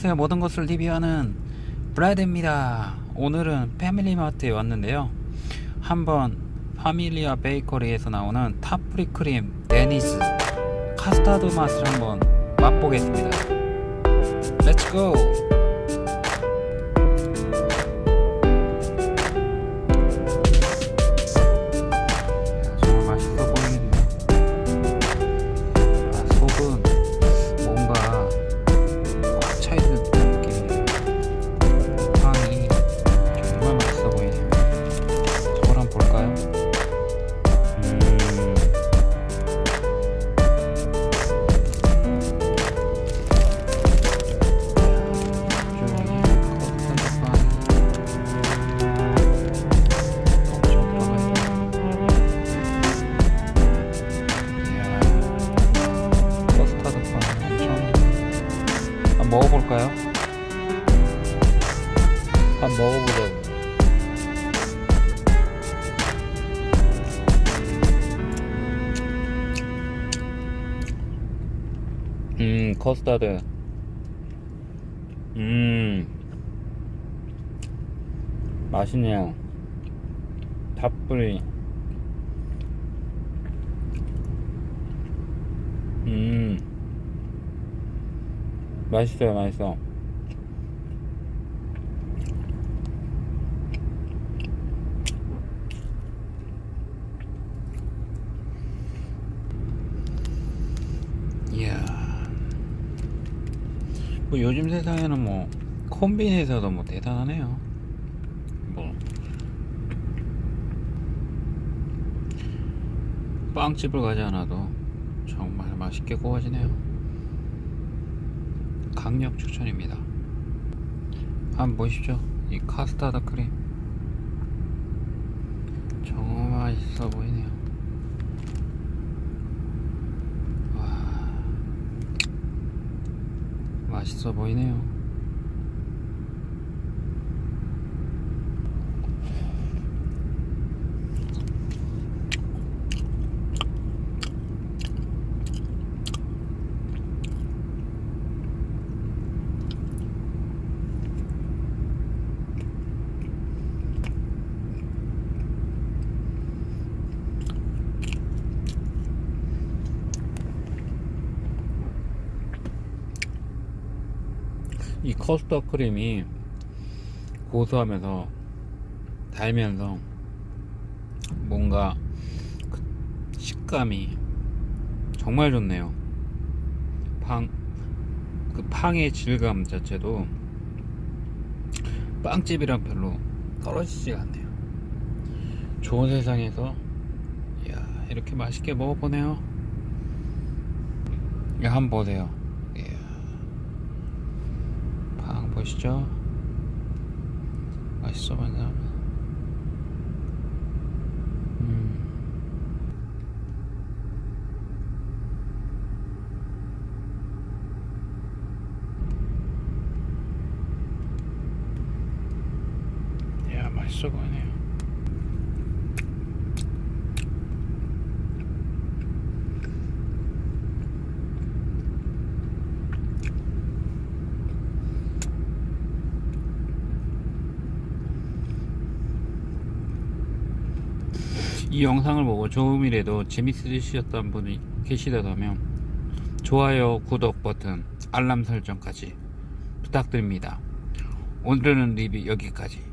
안녕하세요 모든 것을 리뷰하는 브라드입니다. 오늘은 패밀리마트에 왔는데요. 한번 파밀리아 베이커리에서 나오는 탑프리 크림 Danish 카스타드 맛을 한번 맛보겠습니다. let's go 한번 먹어보자고 음 커스터드. 음. 맛있네요. 탑불이 음. 맛있어요 맛있어 이야 뭐 요즘 세상에는 뭐 콤비니에서도 뭐 대단하네요. 뭐. 빵집을 가지 않아도 정말 맛있게 구워지네요. 강력 추천입니다. 한번 보십시오. 이 카스타드 크림. 정말 맛있어 보이네요 맛있어 보이네요 이 커스터 크림이 고소하면서 달면서 뭔가 그 식감이 정말 좋네요. 팡, 그 팡의 질감 자체도 빵집이랑 별로 떨어지지가 않네요. 좋은 세상에서 이야, 이렇게 맛있게 먹어보네요. 이거 한번 보세요. 이야. 방 보시죠 맛있어 보인다 음. 야 맛있어 보이네요 이 영상을 보고 조금이라도 재밌으셨던 분이 계시다면 좋아요, 구독 버튼, 알람 설정까지 부탁드립니다. 오늘은 리뷰 여기까지.